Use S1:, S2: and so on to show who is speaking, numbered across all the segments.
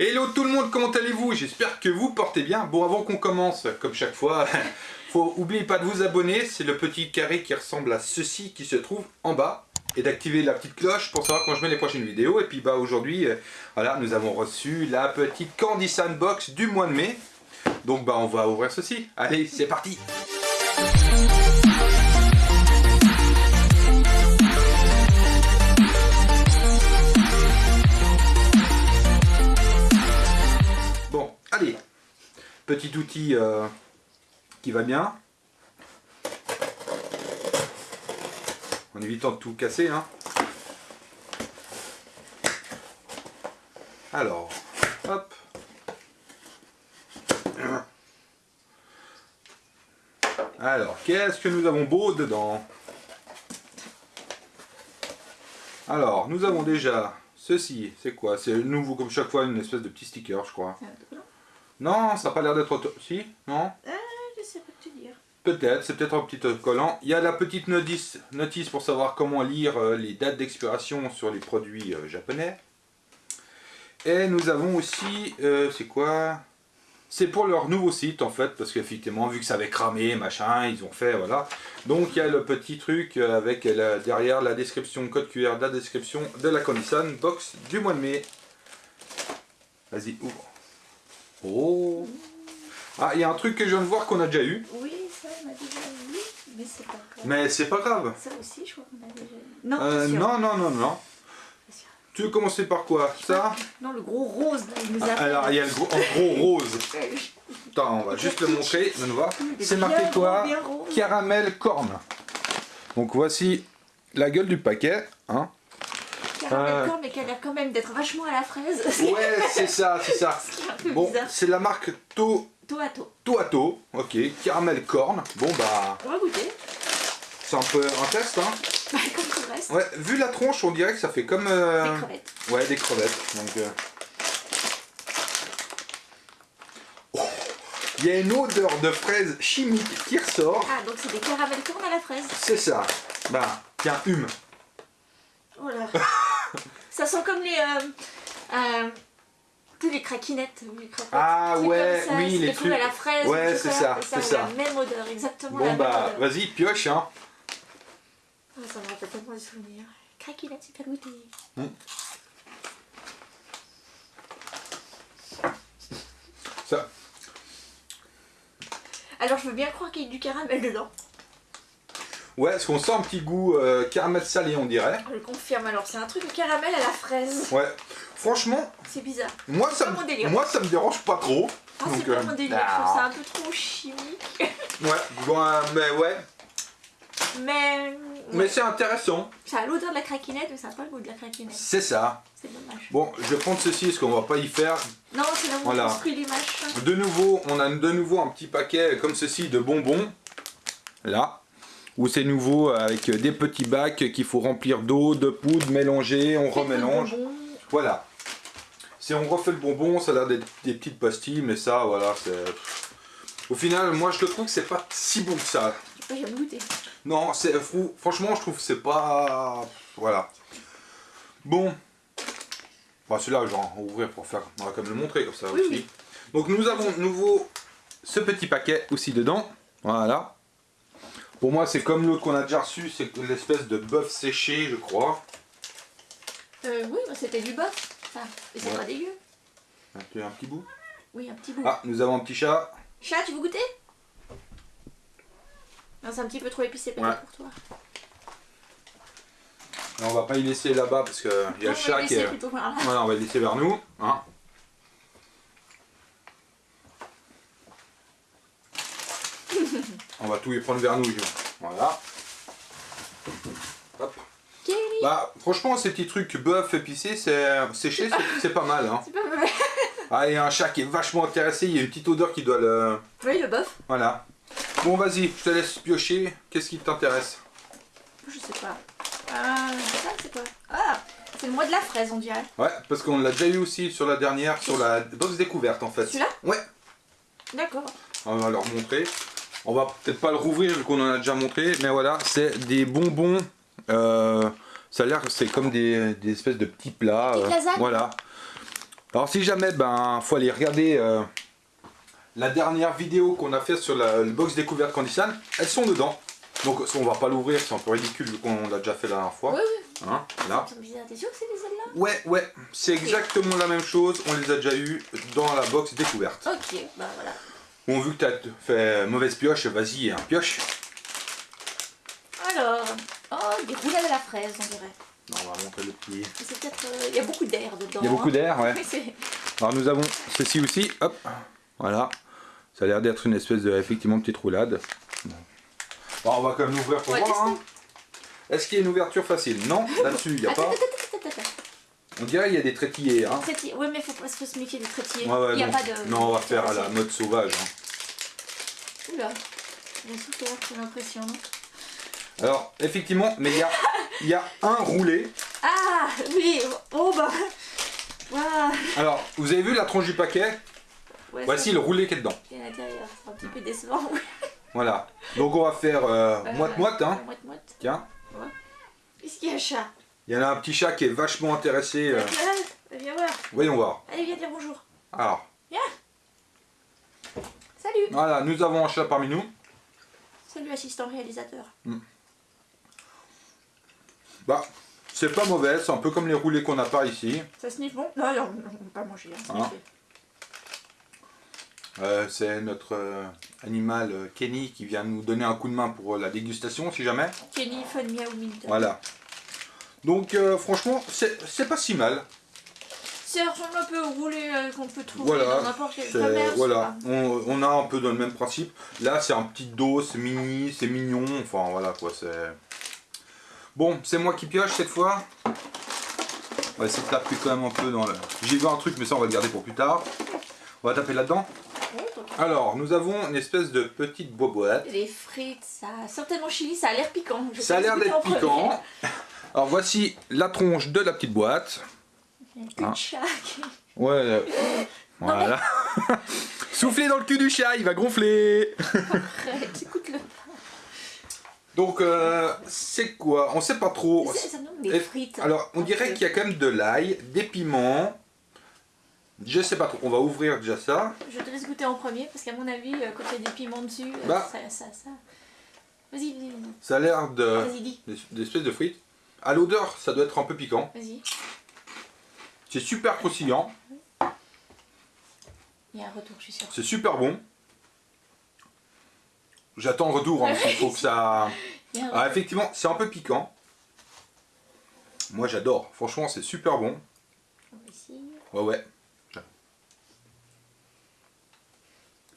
S1: Hello tout le monde, comment allez-vous? J'espère que vous portez bien. Bon, avant qu'on commence, comme chaque fois, faut oublier pas de vous abonner. C'est le petit carré qui ressemble à ceci qui se trouve en bas. Et d'activer la petite cloche pour savoir quand je mets les prochaines vidéos. Et puis bah aujourd'hui, euh, voilà, nous avons reçu la petite Candy Sandbox du mois de mai. Donc bah on va ouvrir ceci. Allez, c'est parti Petit outil euh, qui va bien. En évitant de tout casser. Hein. Alors, hop. Alors, qu'est-ce que nous avons beau dedans? Alors, nous avons déjà ceci. C'est quoi? C'est nouveau comme chaque fois, une espèce de petit sticker, je crois. Non, ça n'a pas l'air d'être... Si Non
S2: Ah, je sais pas te dire.
S1: Peut-être, c'est peut-être un petit collant. Il y a la petite notice, notice pour savoir comment lire euh, les dates d'expiration sur les produits euh, japonais. Et nous avons aussi, euh, c'est quoi? C'est pour leur nouveau site en fait, parce qu'effectivement, vu que ça avait cramé, machin, ils ont fait, voilà. Donc il y a le petit truc euh, avec la- derrière la description, code QR de la description de la Condition Box du mois de mai. Vas-y, ouvre. Oh Ah, il y a un truc que je viens de voir qu'on a déjà eu.
S2: Oui, ça, on a déjà vu, mais c'est pas grave.
S1: Mais c'est pas grave.
S2: Ça aussi, je crois qu'on a déjà vu. Non,
S1: Euh, non, non, non, non. Tu veux commencer par quoi Ça
S2: Non, le gros rose, là, il nous a
S1: Ah,
S2: fait-
S1: Alors, il y a le gros, gros rose. Attends, on va juste le montrer. Donne voir. C'est marqué quoi. Caramel corne. Donc voici la gueule du paquet. Hein.
S2: Caramel
S1: Euh.
S2: corne, mais qui a l'air quand même d'être vachement à la fraise.
S1: Ouais, c'est ça, c'est ça.
S2: Peu
S1: Bon, c'est la marque To
S2: toe.
S1: Toato. Ok, caramel corne. Bon bah,
S2: On va goûter.
S1: c'est un peu un test. Hein.
S2: Bah, comme tout le reste.
S1: Ouais, vu la tronche, on dirait que ça fait comme. euh,
S2: Des crevettes.
S1: Ouais, des crevettes. Donc, euh. Oh, Il y a une odeur de fraise chimique qui ressort.
S2: Ah, donc c'est des caramels cornes à la fraise.
S1: C'est ça. Bah, tiens, hume.
S2: Oh là. ça sent comme les. Euh, euh, sais, les craquinettes. ou les croquettes.
S1: Ah ouais,
S2: comme ça,
S1: oui, les trucs.
S2: à la fraise.
S1: Ouais, c'est ça, c'est ça.
S2: La même odeur, exactement la
S1: Bon bah, vas-y, pioche, hein.
S2: Oh, ça me rappelle tellement des souvenirs. Craquinette, super goûté.
S1: Ça.
S2: Alors, je veux bien croire qu'il y a du caramel dedans.
S1: Ouais, est-ce qu'on sent un petit goût euh, caramel salé, on dirait.
S2: Je le confirme. Alors, c'est un truc de caramel à la fraise.
S1: Ouais. Franchement,
S2: C'est bizarre.
S1: moi ça,
S2: pas délire.
S1: moi ça me dérange pas trop.
S2: Ah, c'est pas
S1: euh,
S2: mon délire. Je trouve ça un peu trop chimique.
S1: Ouais, bon, euh, mais ouais.
S2: Mais.
S1: Mais c'est intéressant.
S2: Ça a l'odeur de la craquinette, mais ça n'a pas le goût de la craquinette.
S1: C'est ça.
S2: C'est dommage.
S1: Bon, je vais prendre ceci parce qu'on va pas y faire.
S2: Non, c'est où
S1: Voilà.
S2: on construit les machins.
S1: De nouveau, on a de nouveau un petit paquet comme ceci de bonbons. Là. Où c'est nouveau avec des petits bacs qu'il faut remplir d'eau, de poudre, mélanger, on remélange. Voilà. Si on refait le bonbon, ça a l'air des petites pastilles, mais ça, voilà, c'est... Au final, moi je le trouve que c'est pas si bon que ça.
S2: Pas goûté.
S1: Non, c'est fou. Franchement, je trouve que c'est pas... Voilà. Bon. Bah celui-là, je vais en ouvrir pour faire... On va quand même le montrer comme ça
S2: Oui,
S1: aussi.
S2: oui.
S1: Donc nous avons de nouveau ce petit paquet aussi dedans. Voilà. Pour moi, c'est comme l'autre qu'on a déjà reçu, c'est l'espèce de bœuf séché, je crois.
S2: Euh, oui, bah, c'était du bœuf. Ça. Et c'est
S1: Ouais.
S2: pas dégueu.
S1: Un petit- un petit bout.
S2: Oui, un petit bout.
S1: Ah, nous avons un petit chat.
S2: Chat, tu veux goûter? Non, c'est un petit peu trop épicé peut-être
S1: Ouais.
S2: pour toi.
S1: On va pas y laisser là-bas parce qu'il y a
S2: Non,
S1: le
S2: on va
S1: chat qui
S2: laisser
S1: est...
S2: plutôt par là.
S1: Voilà, on va le laisser vers nous. hein. Y prendre. Gilles. Voilà. Hop. Bah, franchement, ces petits trucs bœuf épicé, c'est séché, c'est- pas mal. Hein.
S2: c'est pas.
S1: Ah, il y a un chat qui est vachement intéressé. Il y a une petite odeur qui doit le.
S2: Oui, le bœuf
S1: Voilà. Bon, vas-y, je te laisse piocher. Qu'est-ce qui t'intéresse?
S2: Je sais pas. Ça, c'est quoi? Ah, c'est le mois de la fraise, on dirait.
S1: Ouais, parce qu'on l'a déjà eu aussi sur la dernière, sur la box découverte en fait.
S2: Celui-là?
S1: Ouais.
S2: D'accord.
S1: On va leur montrer. On va peut-être pas le rouvrir vu qu'on en a déjà montré, mais voilà, c'est des bonbons. euh, ça a l'air, c'est comme des, des espèces de petits plats.
S2: Lasagnes
S1: Voilà. Alors si jamais, ben, faut aller regarder euh, la dernière vidéo qu'on a fait sur la le box découverte Candysan. Elles sont dedans. Donc on va pas l'ouvrir, c'est un peu ridicule vu qu'on l'a déjà fait la dernière fois.
S2: Oui, oui.
S1: Hein, là.
S2: C'est bizarre. T'es sûr que c'est des celles-là
S1: Ouais, ouais, c'est exactement la même chose. On les a déjà eu dans la box découverte.
S2: Ok, bah voilà.
S1: Bon, vu que t'as fait mauvaise pioche, vas-y, hein, pioche.
S2: Alors, oh, des roulades à la fraise, on dirait.
S1: Non, on va montrer le petit.
S2: C'est peut-être. euh, Il y a beaucoup d'air dedans.
S1: Il y a beaucoup
S2: hein.
S1: d'air, ouais. Alors nous avons ceci aussi, hop, voilà. Ça a l'air d'être une espèce de, effectivement, petite roulade. Bon, on va quand même l'ouvrir pour
S2: Ouais,
S1: voir. hein. Est-ce qu'il y a une ouverture facile? Non, là-dessus, il n'y a
S2: Attends,
S1: pas.
S2: attends, attends.
S1: On dirait qu'il y a des trétillés. Hein.
S2: Traitier. Ouais, mais faut pas faut se méfier des traitiers.
S1: Ouais, ouais,
S2: Il n'y a
S1: non.
S2: pas de.
S1: non, on va faire à la mode sauvage. hein.
S2: Oula. J'ai souffert, j'ai l'impression. non
S1: Alors, effectivement, mais il y a, il y a un roulé.
S2: Ah, oui. Oh bah.
S1: Alors, vous avez vu la tronche du paquet?
S2: Ouais,
S1: Voici le roulé qui est dedans.
S2: Il y a à l'intérieur, c'est un petit peu décevant.
S1: Voilà. Donc on va faire euh,
S2: Euh,
S1: moite-moite. Hein.
S2: Moite moite.
S1: Tiens.
S2: Est-ce qu'il y a chat?
S1: Il y en a un petit chat qui est vachement intéressé. euh.
S2: Viens voir.
S1: Voyons voir.
S2: Allez, viens dire bonjour.
S1: Alors,
S2: Salut.
S1: voilà, nous avons un chat parmi nous.
S2: Salut, assistant réalisateur.
S1: Bah, c'est pas mauvais, c'est un peu comme les roulés qu'on a pas ici.
S2: Ça sniffe bon? Non, non, on va pas manger. Hein,
S1: Ah.
S2: sniffer.
S1: Euh, c'est notre euh, animal euh, Kenny qui vient nous donner un coup de main pour la dégustation, si jamais.
S2: Kenny Fun Miaou Minter.
S1: Voilà. Donc, euh, franchement, c'est c'est pas si mal.
S2: Ça ressemble un peu au roulé euh, qu'on peut trouver
S1: Voilà,
S2: dans n'importe quel
S1: C'est-
S2: commerce.
S1: Voilà, on, on a un peu dans le même principe. Là, c'est un petit dos, c'est mini, c'est mignon. Enfin, voilà quoi, c'est. Bon, c'est moi qui pioche cette fois. On va essayer de taper quand même un peu dans le. J'ai vu un truc, mais ça, on va le garder pour plus tard. On va taper là-dedans. Alors, nous avons une espèce de petite boîte.
S2: Les frites, ça a certainement chili, ça a l'air piquant. Je
S1: Ça a l'air d'être piquant. Alors, voici la tronche de la petite boîte.
S2: Il y a un cul de
S1: Ah.
S2: chat qui-
S1: Ouais. euh, Voilà. Soufflez dans le cul du chat, il va gonfler.
S2: Arrête, écoute-le.
S1: Donc, euh, c'est quoi? On sait pas trop.
S2: Ça, des frites.
S1: Alors, on dirait qu'il y a quand même de l'ail, des piments. Je sais pas trop. On va ouvrir déjà ça.
S2: Je te laisse goûter en premier parce qu'à mon avis, euh, quand il y a des piments dessus, euh,
S1: Bah.
S2: ça, ça, ça. Vas-y.
S1: Ça a l'air de
S2: Vas-y,
S1: d'espèces de frites. À l'odeur, ça doit être un peu piquant.
S2: Vas-y.
S1: C'est super croustillant.
S2: Il y a un retour, je suis sûre.
S1: C'est super bon. J'attends le retour. hein, parce qu'il faut que ça.
S2: Il y a un
S1: Ah, effectivement, c'est un peu piquant. Moi, j'adore. Franchement, c'est super bon. Ouais, ouais.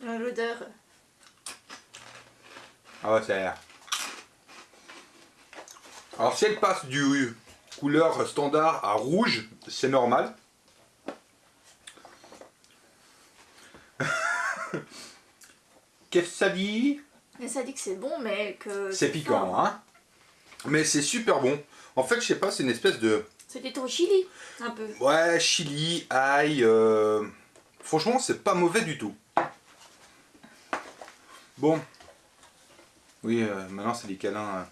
S2: Euh, L'odeur.
S1: Ah ouais, ça a l'air. Alors si elle passe du couleur standard à rouge, c'est normal. Qu'est-ce que ça dit?
S2: Mais ça dit que c'est bon, mais que.
S1: C'est piquant, hein Mais c'est super bon. En fait, je sais pas, c'est une espèce de...
S2: C'était au chili, un peu.
S1: Ouais, chili, ail... euh, Franchement, c'est pas mauvais du tout. Bon. Oui, euh, maintenant c'est des câlins. euh.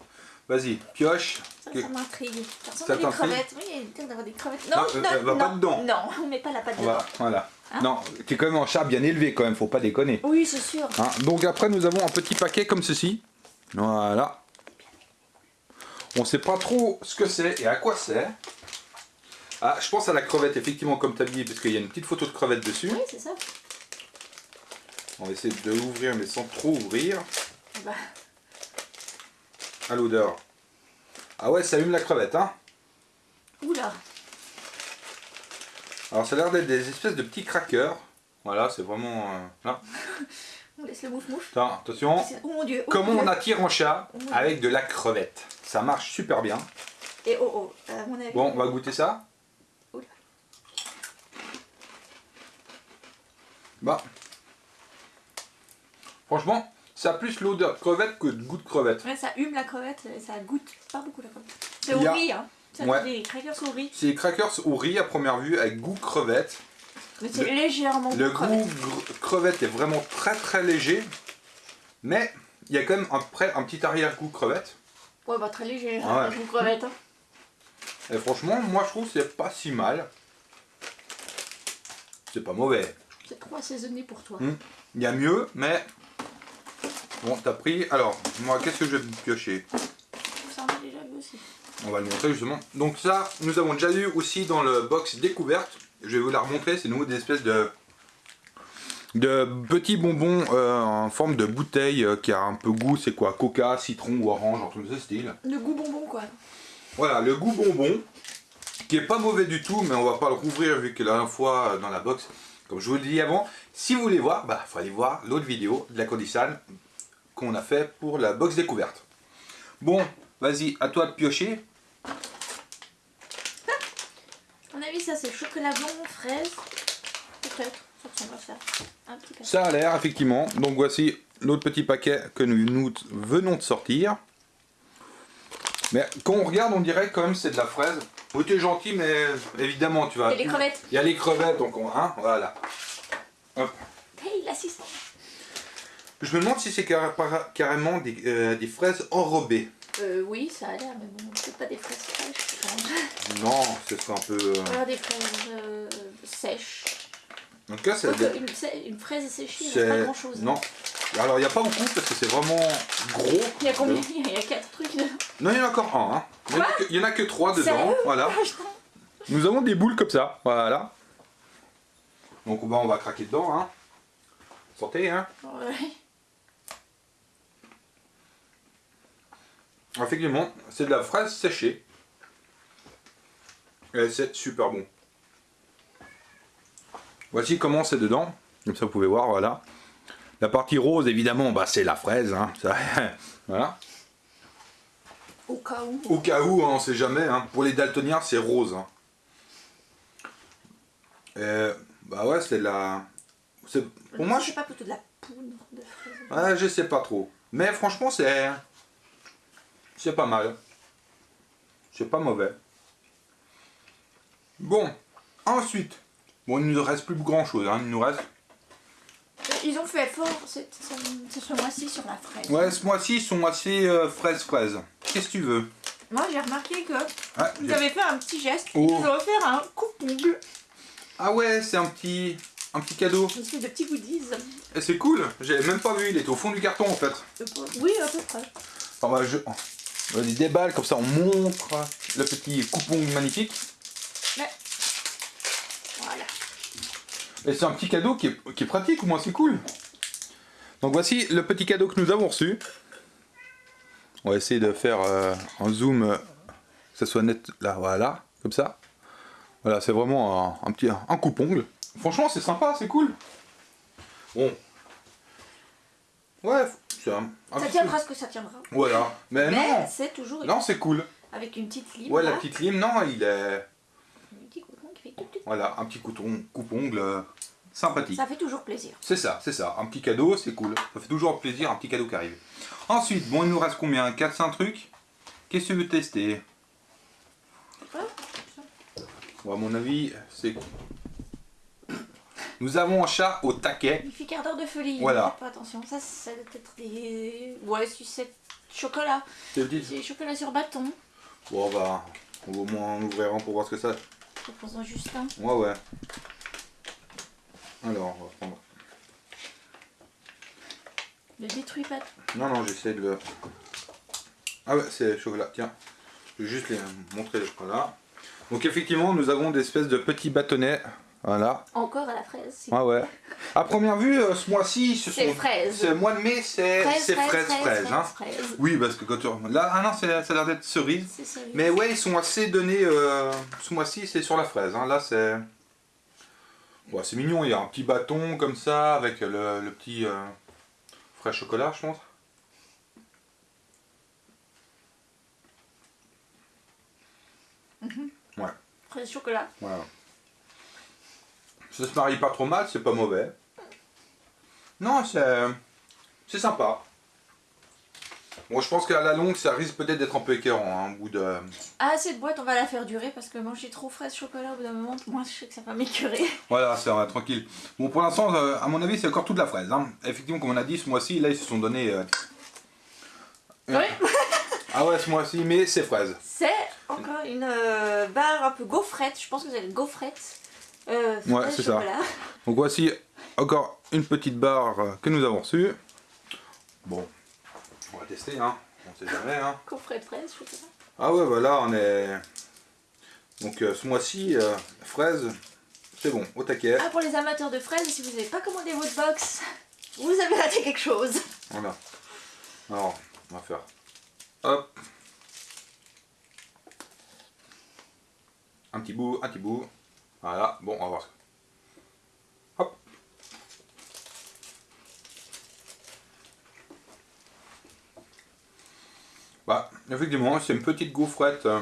S1: Vas-y, pioche.
S2: Ça, ça m'intrigue. Ça des crevettes. Oui, il y a d'avoir des crevettes.
S1: Ah,
S2: Non,
S1: euh,
S2: non,
S1: elle va
S2: non,
S1: pas dedans.
S2: Non, on met pas la patte
S1: On
S2: dedans.
S1: va- voilà.
S2: Hein
S1: non, t'es quand même un chat bien élevé quand même, faut pas déconner.
S2: Oui, c'est sûr.
S1: Hein, donc après nous avons un petit paquet comme ceci. Voilà. On sait pas trop ce que c'est et à quoi c'est. Ah, je pense à la crevette, effectivement, comme tu as dit, parce qu'il y a une petite photo de crevette dessus.
S2: Oui, c'est ça.
S1: On va essayer de l'ouvrir, mais sans trop ouvrir.
S2: Bah,
S1: À l'odeur. Ah ouais, ça allume la crevette, hein.
S2: oula.
S1: Alors ça a l'air d'être des espèces de petits crackers. Voilà, c'est vraiment... euh, là.
S2: On laisse le mouf-mouf.
S1: Attention.
S2: Oh mon dieu. oh
S1: Comment
S2: mon
S1: on attire un chat avec de la crevette? Ça marche super bien.
S2: Et oh oh, à mon avis.
S1: Bon, on va goûter ça.
S2: Oula.
S1: Bah. Franchement, ça a plus l'odeur de crevette que de goût de crevette.
S2: Ouais, ça hume la crevette et ça goûte pas beaucoup la crevette. C'est au
S1: a-
S2: riz, hein.
S1: Ouais.
S2: des crackers au riz.
S1: C'est des crackers au riz à première vue avec goût crevette.
S2: Mais c'est légèrement
S1: Le
S2: goût crevette.
S1: est vraiment très très léger. Mais il y a quand même un, petit arrière-goût crevette.
S2: Ouais, bah très léger,
S1: Ouais.
S2: hein, goût crevette. hein.
S1: Et franchement, moi je trouve que c'est pas si mal. c'est pas mauvais.
S2: C'est trop assaisonné pour toi.
S1: Hmm. Il y a mieux, mais bon, t'as pris. Alors, moi, qu'est-ce que je vais piocher?
S2: Ça on déjà vu aussi.
S1: On va le montrer justement. Donc ça, nous avons déjà eu aussi dans le box découverte. Je vais vous la remontrer. C'est nous des espèces de de petits bonbons euh, en forme de bouteille euh, qui a un peu goût. C'est quoi? Coca, citron ou orange, en tout de ce style.
S2: Le goût bonbon quoi.
S1: Voilà, le goût bonbon qui est pas mauvais du tout, mais on va pas le rouvrir vu que la dernière fois euh, dans la box, comme je vous l'ai dit avant, si vous voulez voir, bah faut aller voir l'autre vidéo de la Cordissane qu'on a fait pour la box découverte. Bon, vas-y, à toi de piocher.
S2: À mon avis ça c'est chocolat blanc, fraise. Peut-être, ça ressemble à ça. Un petit peu.
S1: Ça a l'air, effectivement. Donc voici l'autre petit paquet que nous, nous venons de sortir. Mais quand on regarde, on dirait quand même c'est de la fraise. Oui, t'es gentil, mais évidemment, tu vas...
S2: Et les crevettes.
S1: Il y a les crevettes, donc on... Hein, voilà. Hop.
S2: Hey l'assistant.
S1: Je me demande si c'est carrément des, euh, des fraises enrobées.
S2: Euh, oui, ça a l'air, mais bon, c'est pas des fraises fraîches. je pense.
S1: Non, ce serait un peu... euh,
S2: Alors des fraises euh, sèches.
S1: En tout cas, c'est...
S2: Une, une fraise séchée, il
S1: c'est-
S2: n'y a pas grand chose.
S1: Non. Alors, il n'y a pas beaucoup parce que c'est vraiment gros.
S2: Il y a combien? Il y a 4 trucs dedans.
S1: Non, il y en a encore un. Hein. Il y en a que- il y en a que trois dedans.
S2: Sérieux?
S1: Voilà.
S2: Ah.
S1: Nous avons des boules comme ça, voilà. Donc bah, on va craquer dedans, hein. Sortez, hein.
S2: Ouais.
S1: Effectivement, c'est de la fraise séchée. Et c'est super bon. Voici comment c'est dedans. Comme ça vous pouvez voir, voilà. La partie rose, évidemment, bah, c'est la fraise. Hein. Ça, voilà.
S2: Au cas où.
S1: Au cas où, hein, on sait jamais. Hein. Pour les daltoniens, c'est rose. Et, bah ouais, c'est la... Pour moi, je...
S2: c'est pas plutôt de la poudre de fraise.
S1: Ouais, je sais pas trop. Mais franchement, c'est. C'est pas mal. C'est pas mauvais. Bon, ensuite. Bon, il ne nous reste plus grand chose. Hein. Il nous reste.
S2: Ils ont fait fort ce, ce mois-ci sur la fraise.
S1: Ouais, ce mois-ci, ils sont assez euh, fraise-fraise. Qu'est-ce que tu veux?
S2: Moi j'ai remarqué que
S1: ah,
S2: vous avez fait un petit geste.
S1: Oh.
S2: Ils ont offert un coupe-ongle.
S1: ah ouais, c'est un petit. Un petit cadeau.
S2: Une espèce de petits goodies.
S1: Et c'est cool. J'avais même pas vu. Il était au fond du carton en fait.
S2: Oui, à peu près.
S1: On va, je... on les déballe comme ça. On montre le petit coupon magnifique.
S2: Voilà.
S1: Et c'est un petit cadeau qui est, qui est pratique, au moins c'est cool. Donc voici le petit cadeau que nous avons reçu. On va essayer de faire euh, un zoom, euh, que ça soit net là, voilà, comme ça. Voilà, c'est vraiment un, un petit un. Franchement, c'est sympa, c'est cool. Bon. Ouais, c'est un, un
S2: Ça
S1: petit-
S2: tiendra ce que ça tiendra.
S1: Voilà. Mais,
S2: Mais
S1: non,
S2: c'est toujours
S1: non, c'est cool.
S2: avec une petite lime.
S1: Ouais, la petite lime, non, il est...
S2: Un petit coupon qui fait tout, tout.
S1: Voilà, un petit couton- coupe-ongle euh, sympathique.
S2: Ça fait toujours plaisir.
S1: C'est ça, c'est ça. Un petit cadeau, c'est cool. Ça fait toujours plaisir, un petit cadeau qui arrive. Ensuite, bon, il nous reste combien? 4-5 trucs Qu'est-ce que tu veux tester?
S2: Ouais,
S1: Bon, à mon avis, c'est... Nous avons un chat au taquet.
S2: Magnifique ardeur de folie.
S1: Voilà.
S2: Pas attention. Ça, ça doit être des. Ouais, sucette chocolat.
S1: C'est le
S2: chocolat sur bâton.
S1: Bon, on va, on va au moins en ouvrir un pour voir ce que ça...
S2: Je pense en Justin.
S1: Ouais, ouais. Alors, on va prendre...
S2: Ne détruis pas.
S1: Non, non, j'essaie de le... Ah ouais, c'est chocolat, tiens. Je vais juste les montrer le chocolat. Donc effectivement, nous avons des espèces de petits bâtonnets. Voilà.
S2: Encore à la fraise.
S1: Ah ouais. À première vue, euh, ce mois-ci, ce
S2: C'est
S1: sont-
S2: fraise.
S1: Ce mois de mai, c'est
S2: Fraise,
S1: c'est
S2: fraise,
S1: fraise, fraise, hein.
S2: fraise.
S1: Oui, parce que quand tu... Là, ah non, ça a l'air d'être cerise.
S2: C'est sérieux.
S1: Mais ouais, ils sont assez donnés. euh, ce mois-ci, c'est sur la fraise. hein. Là, c'est... Ouais, c'est mignon. Il y a un petit bâton comme ça, avec le, le petit euh, frais chocolat, je pense.
S2: Fraise chocolat.
S1: Voilà. Ça se marie pas trop mal, c'est pas mauvais. Non, c'est... C'est sympa. Bon, je pense qu'à la longue, ça risque peut-être d'être un peu écœurant, hein, au bout de...
S2: Ah, cette boîte, on va la faire durer parce que manger trop fraise chocolat au bout d'un moment, moi je sais que ça va m'écœurer.
S1: Voilà, c'est tranquille. Bon, pour l'instant, euh, à mon avis, c'est encore toute la fraise. hein. Effectivement, comme on a dit, ce mois-ci, là, ils se sont donnés... euh,
S2: Oui.
S1: Ah ouais, ce mois-ci, mais c'est fraise.
S2: C'est encore une euh, barre un peu gaufrette. Je pense que c'est une gaufrette. Euh,
S1: Ouais,
S2: fraise,
S1: c'est ça. Donc voici encore une petite barre que nous avons reçue. Bon, on va tester, hein. On sait jamais, hein.
S2: Coffret de fraises, chocolat.
S1: Ah ouais, voilà, on est... Donc euh, ce mois-ci, euh, fraise, c'est bon, au taquet.
S2: Ah, pour les amateurs de fraises, si vous n'avez pas commandé votre box, vous avez raté quelque chose.
S1: Voilà. Alors, on va faire... Hop. Un petit bout, un petit bout. Voilà, bon, on va voir. Hop. Bah, effectivement, c'est une petite gaufrette euh,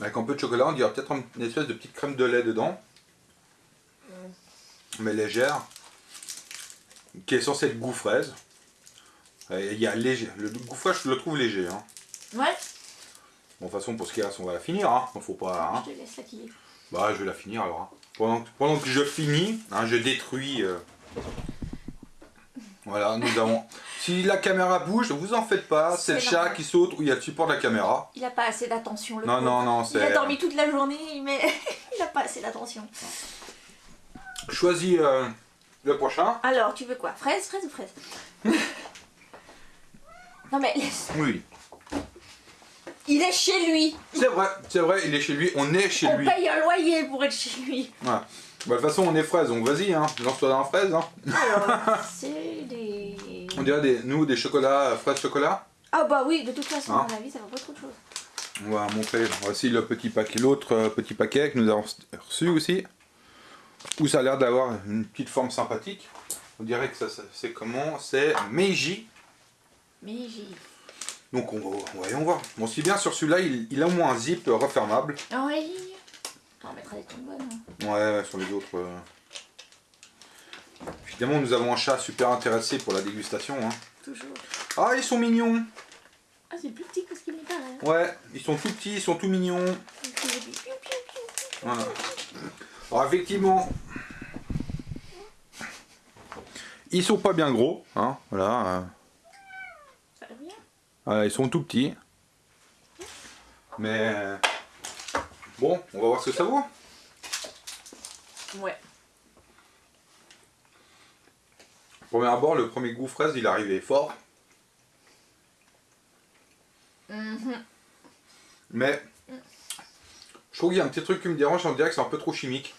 S1: avec un peu de chocolat. On dirait peut-être une espèce de petite crème de lait dedans. Mais légère. Qui est censée être goût fraise. Il y a léger. Le goût je le trouve léger. Hein.
S2: Ouais,
S1: Bon, de toute façon, pour ce qu'il reste, on va la finir. Hein. Faut pas. hein.
S2: je te laisse la.
S1: Bah, je vais la finir alors. hein. Pendant, que- pendant que je finis, hein, je détruis. euh. Voilà, nous avons. Si la caméra bouge, vous en faites pas. C'est le chat qui saute ou il y a le support de la caméra.
S2: Il a pas assez d'attention,
S1: Non, non, non,
S2: Il a dormi toute la journée, mais il a pas assez d'attention.
S1: Choisis euh, le prochain.
S2: Alors, tu veux quoi? Fraise, fraise ou fraise? Non mais laisse-
S1: Oui.
S2: Il est chez lui.
S1: C'est vrai, c'est vrai, il est chez lui. On est chez
S2: On
S1: lui.
S2: paye un loyer pour être chez lui.
S1: Bah, de toute façon, on est fraise, donc vas-y, hein. lance-toi dans la fraise. Hein.
S2: Alors, c'est des...
S1: On dirait des, nous des chocolats, fraises chocolat.
S2: Ah bah oui, de toute façon,
S1: Hein
S2: à mon avis, ça va pas trop de choses.
S1: On va montrer voici le petit paquet, l'autre euh, petit paquet que nous avons reçu aussi. Où ça a l'air d'avoir une petite forme sympathique. On dirait que ça, ça- c'est comment? C'est Meiji.
S2: Mais j'ai...
S1: Donc on va, voyons voir. Bon, si bien sur celui-là, il, il a au moins un zip refermable.
S2: Ah oui On mettra des hein.
S1: Ouais, ouais, sur les autres. euh. Évidemment, nous avons un chat super intéressé pour la dégustation. hein.
S2: Toujours.
S1: Ah, ils sont mignons.
S2: Ah, c'est plus petit que ce qu'il me paraît.
S1: Ouais, ils sont tout petits, ils sont tout mignons. Voilà. Alors effectivement, ils sont pas bien gros, hein, voilà. euh,
S2: Ça va bien
S1: voilà, ils sont tout petits. Mais bon, on va voir ce que ça vaut.
S2: Ouais.
S1: Premier abord, le premier goût fraise, il arrivait fort,
S2: Mhm.
S1: mais je trouve qu'il y a un petit truc qui me dérange, on dirait que c'est un peu trop chimique.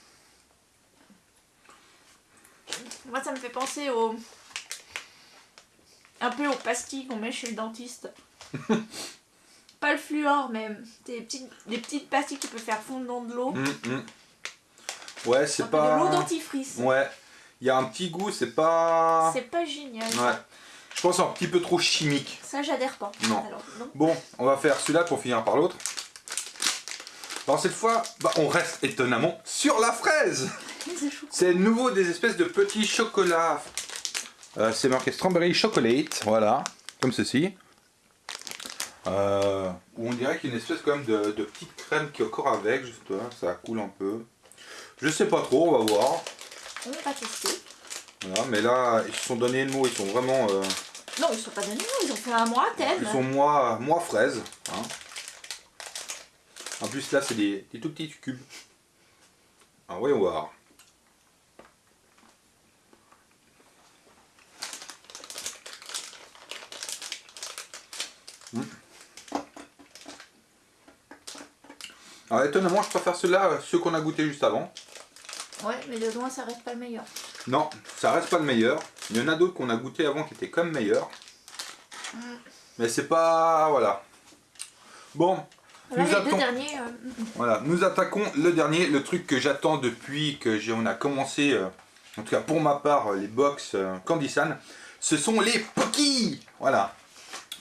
S2: Moi, ça me fait penser au... Un peu aux pastilles qu'on met chez le dentiste. Pas le fluor, mais des petites, des petites pastilles qui peuvent faire fondre dans de l'eau.
S1: Hum, hum. Ouais, c'est
S2: peu de l'eau
S1: pas.
S2: dentifrice.
S1: Ouais, il y a un petit goût, c'est pas.
S2: C'est pas génial.
S1: Ouais, je pense un petit peu trop chimique.
S2: Ça, j'adhère pas.
S1: Non.
S2: Alors, non.
S1: Bon, on va faire celui-là pour finir par l'autre. Alors cette fois, bah, on reste étonnamment sur la fraise.
S2: C'est
S1: nouveau des espèces de petits chocolats. Euh, c'est marqué Strawberry Chocolate, voilà, comme ceci. Euh, où on dirait qu'il y a une espèce quand même de, de petite crème qui est encore avec, juste là, ça coule un peu. Je sais pas trop, on va voir.
S2: On va tester.
S1: Voilà, mais là, ils se sont donné le mot, ils sont vraiment... euh,
S2: Non, ils sont pas donnés, ils ont fait un mois à thème.
S1: Ils sont moi, moi fraise. hein. En plus là c'est des, des tout petits cubes. Ah voyons voir. Alors étonnamment je préfère ceux-là, euh, ceux qu'on a goûté juste avant.
S2: Ouais, mais de loin, ça reste pas le meilleur.
S1: Non, ça reste pas le meilleur. Il y en a d'autres qu'on a goûté avant qui étaient quand même meilleurs. Mais c'est pas... Voilà. Bon,
S2: Là,
S1: Nous
S2: derniers, euh, mm, mm.
S1: Voilà, nous attaquons le dernier, le truc que j'attends depuis que on a commencé, euh, en tout cas pour ma part, euh, les box Candysan, ce sont les Poki Voilà.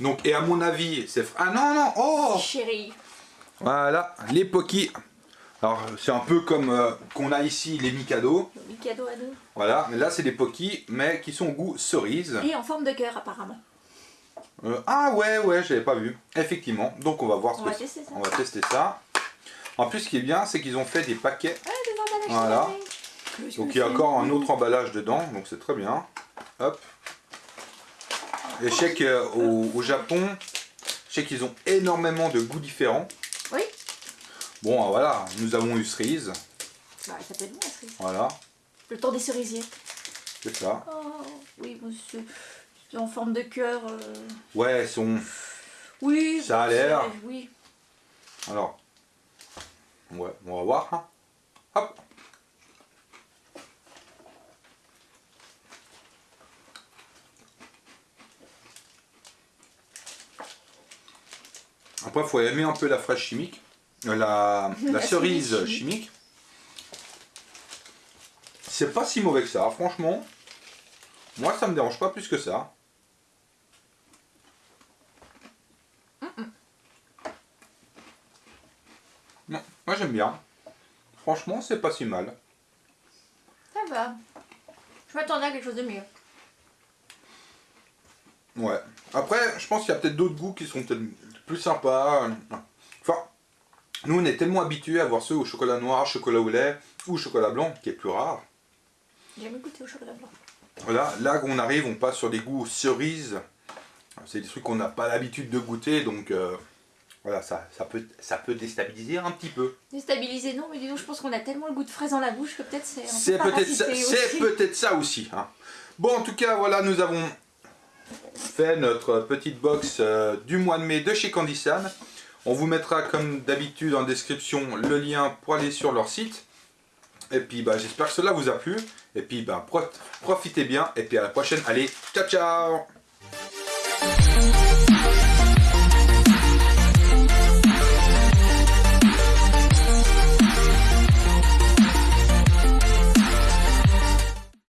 S1: Donc, et à mon avis, c'est... Ah non, non, oh
S2: chérie.
S1: Voilà, les Poki. Alors, c'est un peu comme euh, qu'on a ici les Mikado.
S2: Cadeau à deux.
S1: Voilà, mais là, c'est des Poki, mais qui sont au goût cerise.
S2: Et en forme de cœur, apparemment.
S1: Euh, ah ouais, ouais, j'avais pas vu. Effectivement, donc on va voir ce
S2: On
S1: que
S2: va tester ça.
S1: On va tester ça. En plus, ce qui est bien, c'est qu'ils ont fait des paquets
S2: Ah, des emballages
S1: Voilà. Donc il y a encore un autre emballage dedans, donc c'est très bien. Hop. Et je sais qu'au au Japon, je sais qu'ils ont énormément de goûts différents. Bon, ah, voilà, nous avons eu cerise.
S2: Bah, ça peut être bon la cerise.
S1: Voilà,
S2: Le temps des cerisiers.
S1: c'est ça.
S2: Oh, oui, c'est en forme de cœur. euh,
S1: Ouais, elles sont...
S2: Oui.
S1: Ça a l'air.
S2: Oui.
S1: Alors, ouais, on va voir. hein. Hop. Après, il faut aimer un peu la fraise chimique, la, la
S2: La
S1: cerise
S2: cerise
S1: chimique. C'est pas si mauvais que ça, franchement. Moi, ça me dérange pas plus que ça. Non, moi j'aime bien. Franchement, c'est pas si mal.
S2: Ça va. Je m'attendais à quelque chose de mieux.
S1: Ouais. Après, je pense qu'il y a peut-être d'autres goûts qui sont peut-être plus sympas. Enfin, nous on est tellement habitués à voir ceux au chocolat noir, chocolat au lait ou chocolat blanc, qui est plus rare.
S2: J'ai jamais goûté au chocolat blanc.
S1: Voilà, là on arrive, on passe sur des goûts cerises. C'est des trucs qu'on n'a pas l'habitude de goûter, donc euh, voilà, ça, ça, peut, ça peut déstabiliser un petit peu.
S2: Déstabilisé, non, mais dis donc, je pense qu'on a tellement le goût de fraise dans la bouche que peut-être c'est un
S1: C'est
S2: peu
S1: peut-être ça,
S2: parasité
S1: c'est peut-être ça aussi. hein. Bon, en tout cas, voilà, nous avons fait notre petite box euh, du mois de mai de chez Candysan. On vous mettra comme d'habitude en description le lien pour aller sur leur site. Et puis, bah, j'espère que cela vous a plu. Et puis, bah, pro- profitez bien. Et puis à la prochaine. Allez, ciao ciao